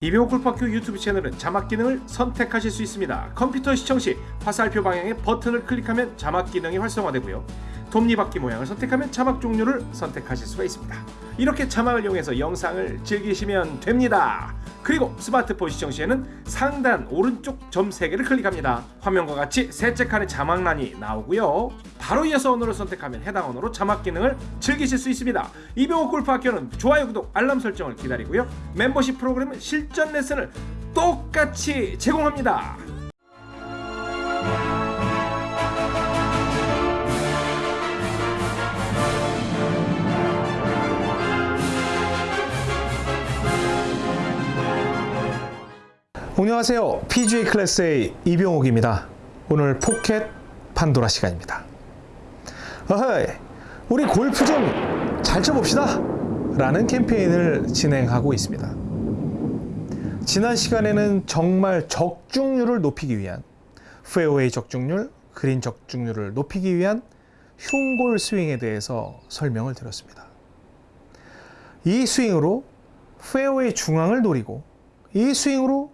이병호 골프학교 유튜브 채널은 자막 기능을 선택하실 수 있습니다. 컴퓨터 시청 시 화살표 방향의 버튼을 클릭하면 자막 기능이 활성화되고요. 톱니바퀴 모양을 선택하면 자막 종류를 선택하실 수가 있습니다. 이렇게 자막을 이용해서 영상을 즐기시면 됩니다. 그리고 스마트폰 시청 시에는 상단 오른쪽 점 3개를 클릭합니다. 화면과 같이 셋째 칸에 자막란이 나오고요. 바로 이어서 언어를 선택하면 해당 언어로 자막 기능을 즐기실 수 있습니다. 이병호 골프학교는 좋아요, 구독, 알람 설정을 기다리고요. 멤버십 프로그램은 실전 레슨을 똑같이 제공합니다. 안녕하세요. PGA 클래스의 이병옥입니다. 오늘 포켓 판도라 시간입니다. 어허이, 우리 골프 좀 잘 쳐봅시다. 라는 캠페인을 진행하고 있습니다. 지난 시간에는 정말 적중률을 높이기 위한 페어웨이 적중률, 그린 적중률을 높이기 위한 흉골 스윙에 대해서 설명을 드렸습니다. 이 스윙으로 페어웨이 중앙을 노리고 이 스윙으로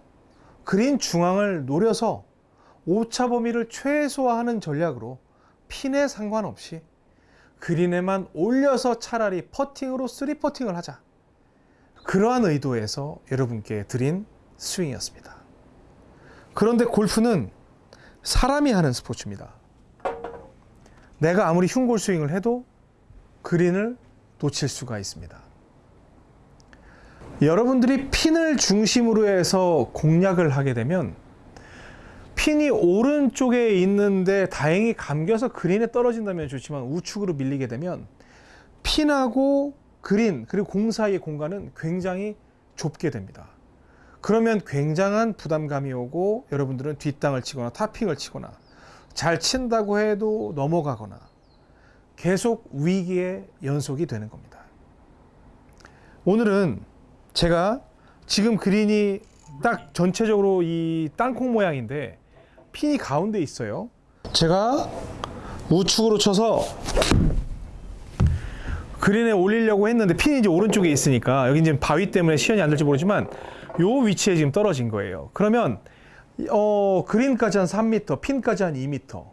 그린 중앙을 노려서 오차 범위를 최소화하는 전략으로 핀에 상관없이 그린에만 올려서 차라리 퍼팅으로 three 퍼팅을 하자. 그러한 의도에서 여러분께 드린 스윙이었습니다. 그런데 골프는 사람이 하는 스포츠입니다. 내가 아무리 흉골 스윙을 해도 그린을 놓칠 수가 있습니다. 여러분들이 핀을 중심으로 해서 공략을 하게 되면 핀이 오른쪽에 있는데 다행히 감겨서 그린에 떨어진다면 좋지만 우측으로 밀리게 되면 핀하고 그린 그리고 공 사이의 공간은 굉장히 좁게 됩니다. 그러면 굉장한 부담감이 오고 여러분들은 뒷땅을 치거나 타핑을 치거나 잘 친다고 해도 넘어가거나 계속 위기의 연속이 되는 겁니다. 오늘은 제가 지금 그린이 딱 전체적으로 이 땅콩 모양인데 핀이 가운데 있어요. 제가 우측으로 쳐서 그린에 올리려고 했는데 핀이 이제 오른쪽에 있으니까 여기 이제 바위 때문에 시연이 안 될지 모르지만 요 위치에 지금 떨어진 거예요. 그러면 어 그린까지 한 3m, 핀까지 한 2m.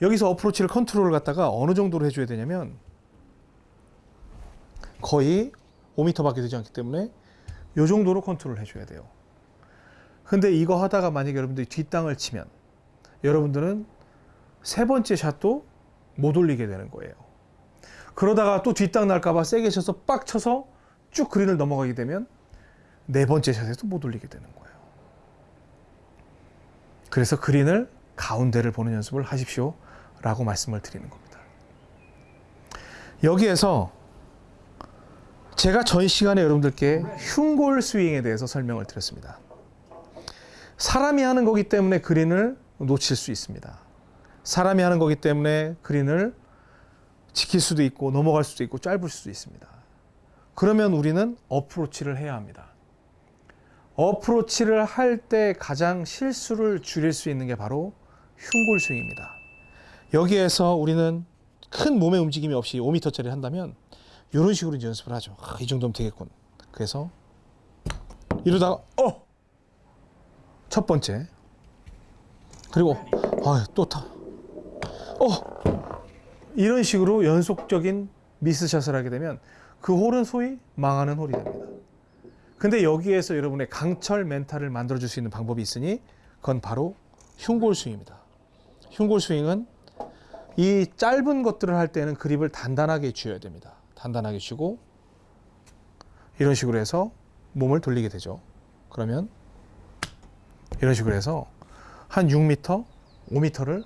여기서 어프로치를 컨트롤을 갖다가 어느 정도로 해줘야 되냐면 거의 5m밖에 되지 않기 때문에 요 정도로 컨트롤 해줘야 돼요. 근데 이거 하다가 만약에 여러분들이 뒷땅을 치면 여러분들은 세 번째 샷도 못 올리게 되는 거예요. 그러다가 또 뒷땅 날까봐 세게 쳐서 빡 쳐서 쭉 그린을 넘어가게 되면 네 번째 샷에도 못 올리게 되는 거예요. 그래서 그린을 가운데를 보는 연습을 하십시오. 라고 말씀을 드리는 겁니다. 여기에서 제가 전 시간에 여러분들께 흉골 스윙에 대해서 설명을 드렸습니다. 사람이 하는 거기 때문에 그린을 놓칠 수 있습니다. 사람이 하는 거기 때문에 그린을 지킬 수도 있고 넘어갈 수도 있고 짧을 수도 있습니다. 그러면 우리는 어프로치를 해야 합니다. 어프로치를 할 때 가장 실수를 줄일 수 있는 게 바로 흉골 스윙입니다. 여기에서 우리는 큰 몸의 움직임이 없이 5m짜리 한다면 이런 식으로 이제 연습을 하죠. 아, 이 정도면 되겠군. 그래서 이러다가 어! 첫 번째 그리고 아, 또 타. 어! 이런 식으로 연속적인 미스샷을 하게 되면 그 홀은 소위 망하는 홀이 됩니다. 근데 여기에서 여러분의 강철 멘탈을 만들어줄 수 있는 방법이 있으니 그건 바로 흉골 스윙입니다. 흉골 스윙은 이 짧은 것들을 할 때는 그립을 단단하게 쥐어야 됩니다. 단단하게 쥐고 이런 식으로 해서 몸을 돌리게 되죠. 그러면 이런 식으로 해서 한 6m, 5m를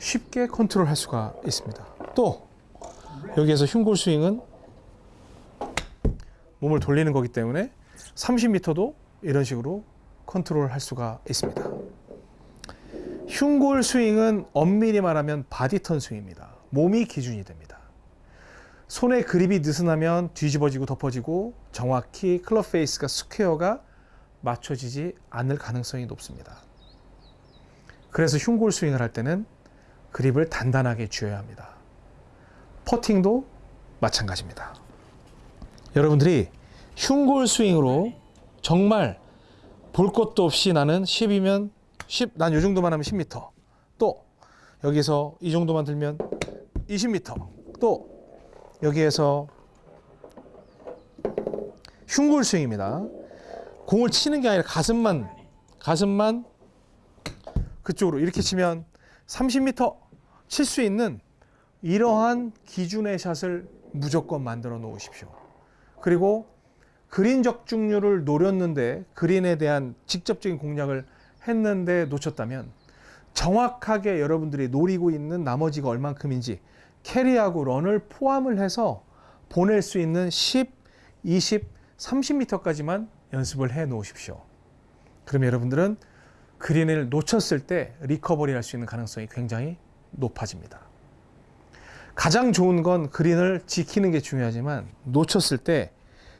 쉽게 컨트롤 할 수가 있습니다. 또 여기에서 흉골 스윙은 몸을 돌리는 거기 때문에 30m도 이런 식으로 컨트롤 할 수가 있습니다. 흉골 스윙은 엄밀히 말하면 body turn 스윙입니다. 몸이 기준이 됩니다. 손의 그립이 느슨하면 뒤집어지고 덮어지고 정확히 클럽 페이스가 스퀘어가 맞춰지지 않을 가능성이 높습니다. 그래서 흉골 스윙을 할 때는 그립을 단단하게 쥐어야 합니다. 퍼팅도 마찬가지입니다. 여러분들이 흉골 스윙으로 정말 볼 것도 없이 나는 10이면 10, 난요 정도만 하면 10m. 또 여기서 이 정도만 들면 20m. 또 여기에서 흉골 스윙입니다. 공을 치는 게 아니라 가슴만 가슴만 그쪽으로 이렇게 치면 30m 칠 수 있는 이러한 기준의 샷을 무조건 만들어 놓으십시오. 그리고 그린 적중률을 노렸는데 그린에 대한 직접적인 공략을 했는데 놓쳤다면 정확하게 여러분들이 노리고 있는 나머지가 얼만큼인지 캐리하고 런을 포함을 해서 보낼 수 있는 10, 20, 30m까지만 연습을 해 놓으십시오. 그러면 여러분들은 그린을 놓쳤을 때 리커버리 할 수 있는 가능성이 굉장히 높아집니다. 가장 좋은 건 그린을 지키는 게 중요하지만 놓쳤을 때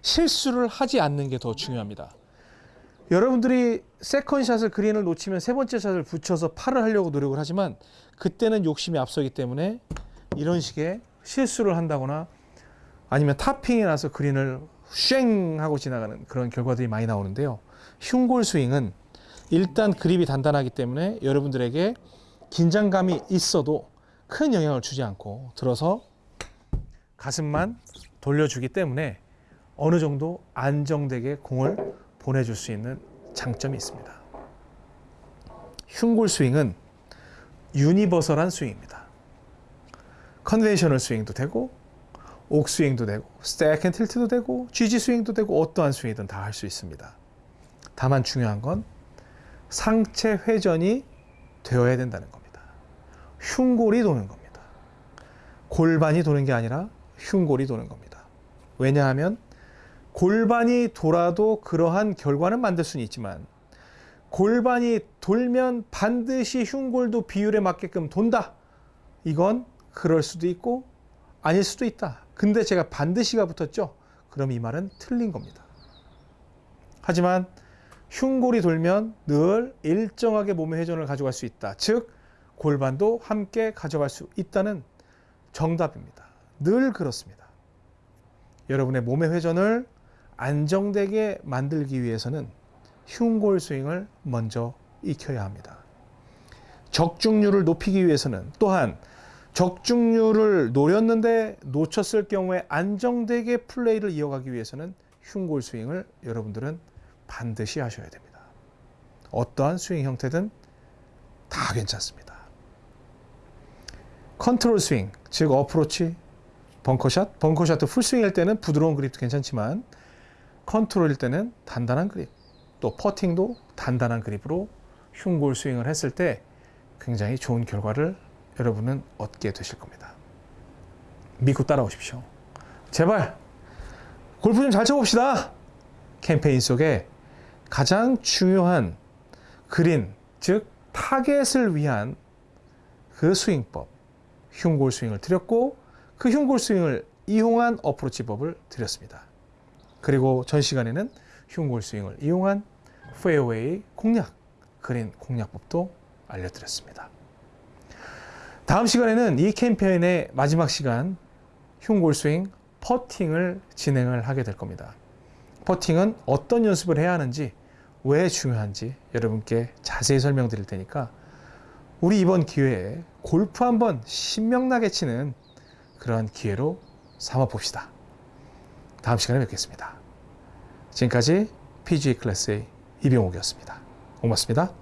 실수를 하지 않는 게 더 중요합니다. 여러분들이 second shot을 그린을 놓치면 세 번째 샷을 붙여서 파를 하려고 노력을 하지만 그때는 욕심이 앞서기 때문에 이런 식의 실수를 한다거나 아니면 topping이 나서 그린을 쉥 하고 지나가는 그런 결과들이 많이 나오는데요. 흉골 스윙은 일단 그립이 단단하기 때문에 여러분들에게 긴장감이 있어도 큰 영향을 주지 않고 들어서 가슴만 돌려주기 때문에 어느 정도 안정되게 공을 보내줄 수 있는 장점이 있습니다. 흉골 스윙은 유니버설한 스윙입니다. conventional 스윙도 되고 옥 스윙도 되고 stack and tilt도 되고 GG 스윙도 되고 어떠한 스윙이든 다 할 수 있습니다. 다만 중요한 건 상체 회전이 되어야 된다는 겁니다. 흉골이 도는 겁니다. 골반이 도는 게 아니라 흉골이 도는 겁니다. 왜냐하면 골반이 돌아도 그러한 결과는 만들 수는 있지만 골반이 돌면 반드시 흉골도 비율에 맞게끔 돈다. 이건 그럴 수도 있고 아닐 수도 있다. 근데 제가 반드시가 붙었죠. 그럼 이 말은 틀린 겁니다. 하지만 흉골이 돌면 늘 일정하게 몸의 회전을 가져갈 수 있다. 즉 골반도 함께 가져갈 수 있다는 정답입니다. 늘 그렇습니다. 여러분의 몸의 회전을 안정되게 만들기 위해서는 흉골 스윙을 먼저 익혀야 합니다. 적중률을 높이기 위해서는 또한 적중률을 노렸는데 놓쳤을 경우에 안정되게 플레이를 이어가기 위해서는 흉골 스윙을 여러분들은 반드시 하셔야 됩니다. 어떠한 스윙 형태든 다 괜찮습니다. 컨트롤 스윙, 즉 어프로치, 벙커샷, 벙커샷도 풀스윙일 때는 부드러운 그립도 괜찮지만 컨트롤일 때는 단단한 그립, 또 퍼팅도 단단한 그립으로 흉골 스윙을 했을 때 굉장히 좋은 결과를 여러분은 얻게 되실 겁니다. 믿고 따라오십시오. 제발 골프 좀 잘 쳐봅시다. 캠페인 속에 가장 중요한 그린, 즉 타겟을 위한 그 스윙법, 흉골 스윙을 드렸고 그 흉골 스윙을 이용한 어프로치법을 드렸습니다. 그리고 전 시간에는 흉골 스윙을 이용한 페어웨이 공략, 그린 공략법도 알려드렸습니다. 다음 시간에는 이 캠페인의 마지막 시간 흉골 스윙 퍼팅을 진행을 하게 될 겁니다. 퍼팅은 어떤 연습을 해야 하는지 왜 중요한지 여러분께 자세히 설명드릴 테니까 우리 이번 기회에 골프 한번 신명나게 치는 그러한 기회로 삼아 봅시다. 다음 시간에 뵙겠습니다. 지금까지 PGA 클래스의 이병옥이었습니다. 고맙습니다.